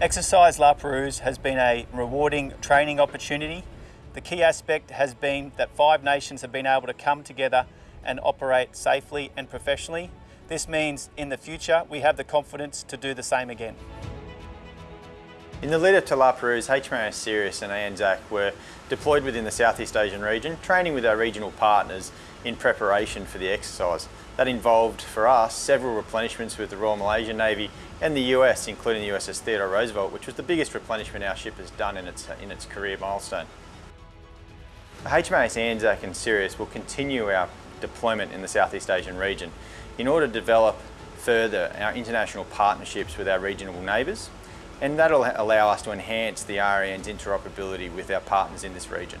Exercise La Perouse has been a rewarding training opportunity. The key aspect has been that five nations have been able to come together and operate safely and professionally. This means in the future we have the confidence to do the same again. In the lead up to La Perouse, HMAS Sirius and ANZAC were deployed within the Southeast Asian region, training with our regional partners in preparation for the exercise. That involved, for us, several replenishments with the Royal Malaysian Navy and the US, including the USS Theodore Roosevelt, which was the biggest replenishment our ship has done in its, in its career milestone. HMAS ANZAC and Sirius will continue our deployment in the Southeast Asian region in order to develop further our international partnerships with our regional neighbours and that'll allow us to enhance the RAN's interoperability with our partners in this region.